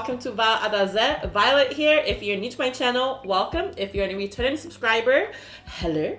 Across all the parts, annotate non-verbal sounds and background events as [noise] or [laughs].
welcome to Val Adaze. Violet here. If you're new to my channel, welcome. If you're a returning subscriber, hello.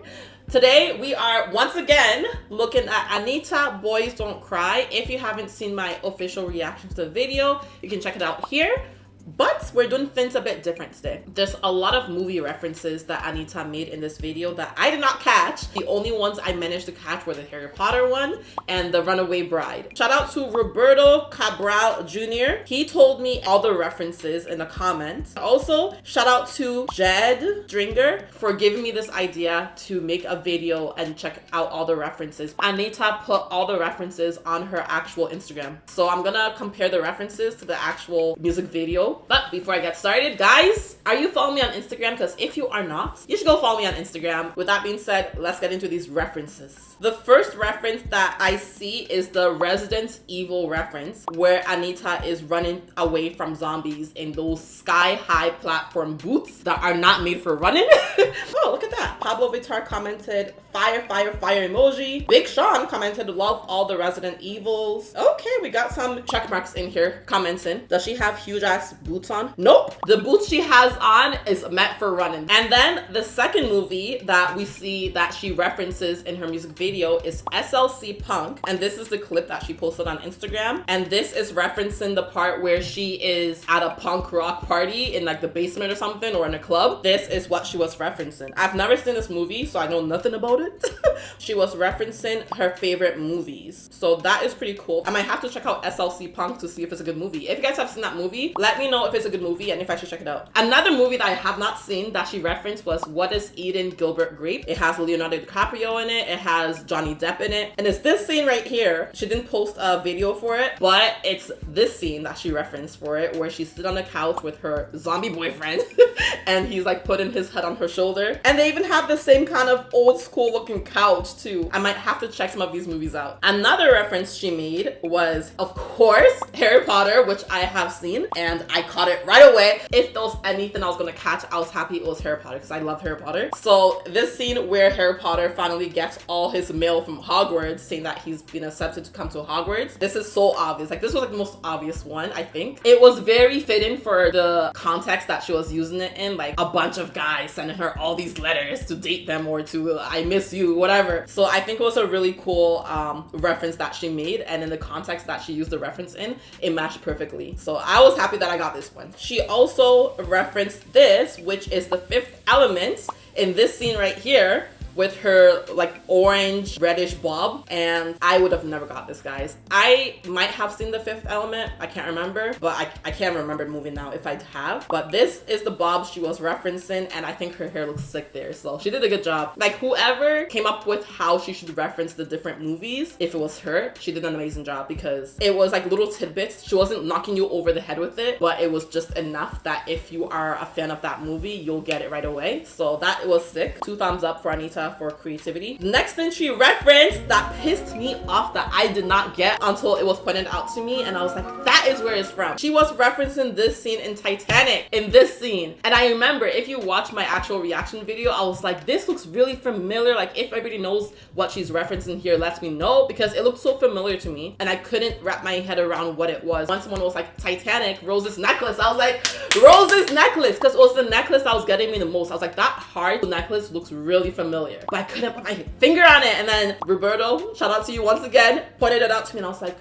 Today we are once again looking at Anitta Boys Don't Cry. If you haven't seen my official reaction to the video, you can check it out here. But we're doing things a bit different today. There's a lot of movie references that Anitta made in this video that I did not catch. The only ones I managed to catch were the Harry Potter one and the Runaway Bride. Shout out to Roberto Cabral Jr. He told me all the references in the comments. Also, shout out to Jed Dringer for giving me this idea to make a video and check out all the references. Anitta put all the references on her actual Instagram. So I'm gonna compare the references to the actual music video but before I get started, guys, are you following me on Instagram? Because if you are not, you should go follow me on Instagram. With that being said, let's get into these references. The first reference that I see is the Resident Evil reference, where Anitta is running away from zombies in those sky-high platform boots that are not made for running. [laughs] oh, look at that. Pabllo Vittar commented, fire, fire, fire emoji. Big Sean commented, love all the Resident Evils. Okay, we got some check marks in here commenting. Does she have huge ass boots on? Nope. The boots she has on is meant for running. And then the second movie that we see that she references in her music video is SLC Punk. And this is the clip that she posted on Instagram. And this is referencing the part where she is at a punk rock party in like the basement or something or in a club. This is what she was referencing. I've never seen this movie, so I know nothing about it. [laughs] she was referencing her favorite movies. So that is pretty cool. I might have to check out SLC Punk to see if it's a good movie. If you guys have seen that movie, let me know if it's a good movie and if I should check it out. Another movie that I have not seen that she referenced was What is Eating Gilbert Grape? It has Leonardo DiCaprio in it. It has Johnny Depp in it. And it's this scene right here. She didn't post a video for it, but it's this scene that she referenced for it where she sit on the couch with her zombie boyfriend [laughs] and he's like putting his head on her shoulder. And they even have the same kind of old school looking couch too. I might have to check some of these movies out. Another reference she made was, of course, Harry Potter, which I have seen and I caught it right away. If there was anything I was gonna catch, I was happy it was Harry Potter because I love Harry Potter. So this scene where Harry Potter finally gets all his mail from Hogwarts saying that he's been accepted to come to Hogwarts. This is so obvious. Like this was like the most obvious one, I think. It was very fitting for the context that she was using it in, like a bunch of guys sending her all these letters to date them or to I miss you, whatever. So I think it was a really cool um, reference that she made and in the context that she used the reference in, it matched perfectly. So I was happy that I got this one. She also referenced this, which is the fifth element in this scene right here with her like orange reddish bob and I would have never got this guys. I might have seen the fifth element, I can't remember, but I, I can't remember the movie now if I have. But this is the bob she was referencing and I think her hair looks sick there. So she did a good job. Like whoever came up with how she should reference the different movies, if it was her, she did an amazing job because it was like little tidbits. She wasn't knocking you over the head with it, but it was just enough that if you are a fan of that movie, you'll get it right away. So that was sick. Two thumbs up for For creativity. Next thing she referenced that pissed me off that I did not get until it was pointed out to me and I was like, that is where it's from. She was referencing this scene in Titanic, in this scene. And I remember if you watch my actual reaction video, I was like, this looks really familiar. Like if everybody knows what she's referencing here, let me know because it looked so familiar to me and I couldn't wrap my head around what it was. When someone was like, Titanic, Rose's necklace, I was like, Rose's necklace because it was the necklace that was getting me the most. I was like, that heart necklace looks really familiar familiar, but I couldn't put my finger on it. And then Roberto, shout out to you once again, pointed it out to me and I was like,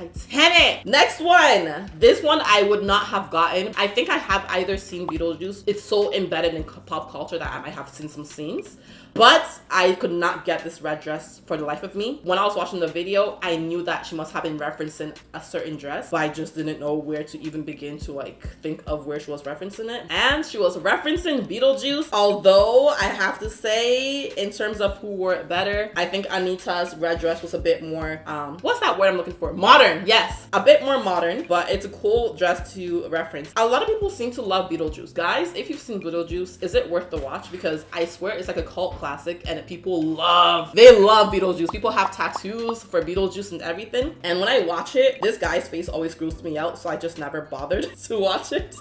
Titanic. Next one. This one I would not have gotten. I think I have either seen Beetlejuice. It's so embedded in pop culture that I might have seen some scenes. But I could not get this red dress for the life of me. When I was watching the video, I knew that she must have been referencing a certain dress, but I just didn't know where to even begin to like think of where she was referencing it. And she was referencing Beetlejuice, although I have to say, in terms of who wore it better, I think Anitta's red dress was a bit more, um, what's that word I'm looking for? Modern, yes. A bit more modern, but it's a cool dress to reference. A lot of people seem to love Beetlejuice. Guys, if you've seen Beetlejuice, is it worth the watch? Because I swear it's like a cult classic and people love, they love Beetlejuice. People have tattoos for Beetlejuice and everything. And when I watch it, this guy's face always grosses me out. So I just never bothered [laughs] to watch it.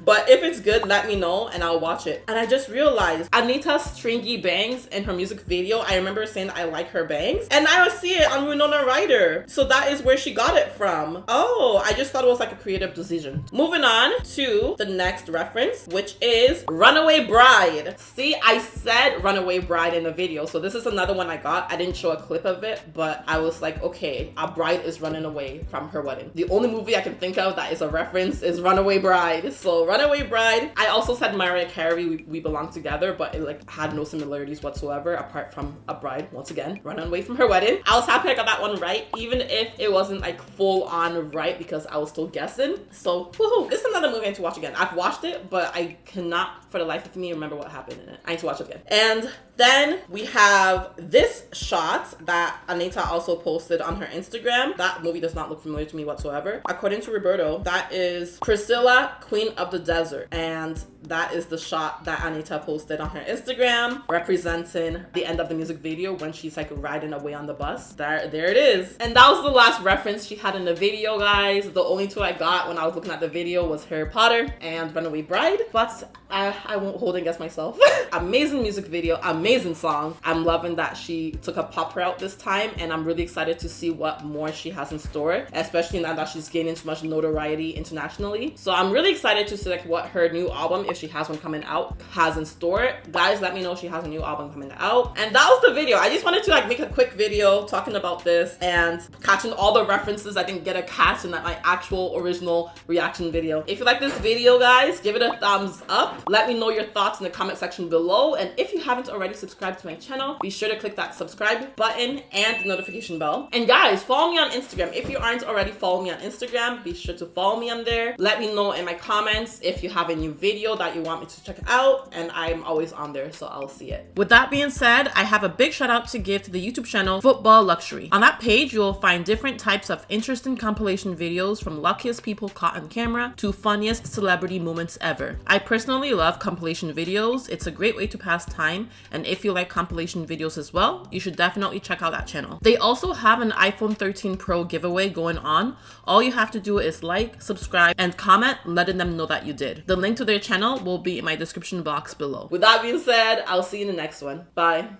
But if it's good, let me know and I'll watch it. And I just realized Anitta's stringy bangs in her music video. I remember saying I like her bangs and I see it on Winona Ryder. So that is where she got got it from. Oh, I just thought it was like a creative decision. Moving on to the next reference, which is Runaway Bride. See, I said Runaway Bride in the video, so this is another one I got. I didn't show a clip of it, but I was like, okay, a bride is running away from her wedding. The only movie I can think of that is a reference is Runaway Bride. So Runaway Bride. I also said Mariah Carey, we, we belong together, but it like had no similarities whatsoever apart from a bride, once again, running away from her wedding. I was happy I got that one right, even if it wasn't like full on right because I was still guessing. So woohoo, this is another movie I need to watch again. I've watched it, but I cannot for the life of me remember what happened in it. I need to watch it again. And then we have this shot that Anitta also posted on her Instagram. That movie does not look familiar to me whatsoever. According to Roberto, that is Priscilla, Queen of the Desert. And that is the shot that Anitta posted on her Instagram representing the end of the music video when she's like riding away on the bus. There, there it is. And that was the last reference she had in the video, guys. The only two I got when I was looking at the video was Harry Potter and Runaway Bride. But I, I won't hold against myself. [laughs] amazing music video, amazing song. I'm loving that she took a pop route this time and I'm really excited to see what more she has in store, especially now that she's gaining so much notoriety internationally. So I'm really excited to see like what her new album, if she has one coming out, has in store. Guys, let me know she has a new album coming out. And that was the video. I just wanted to like make a quick video talking about this and catching all the references I didn't get a catch in that my actual original reaction video. If you like this video, guys, give it a thumbs up let me know your thoughts in the comment section below. And if you haven't already subscribed to my channel, be sure to click that subscribe button and the notification bell. And guys, follow me on Instagram. If you aren't already following me on Instagram, be sure to follow me on there. Let me know in my comments if you have a new video that you want me to check out. And I'm always on there, so I'll see it. With that being said, I have a big shout out to give to the YouTube channel Football Luxury. On that page, you will find different types of interesting compilation videos from luckiest people caught on camera to funniest celebrity moments ever. I personally love compilation videos. It's a great way to pass time. And if you like compilation videos as well, you should definitely check out that channel. They also have an iPhone 13 Pro giveaway going on. All you have to do is like, subscribe, and comment letting them know that you did. The link to their channel will be in my description box below. With that being said, I'll see you in the next one. Bye.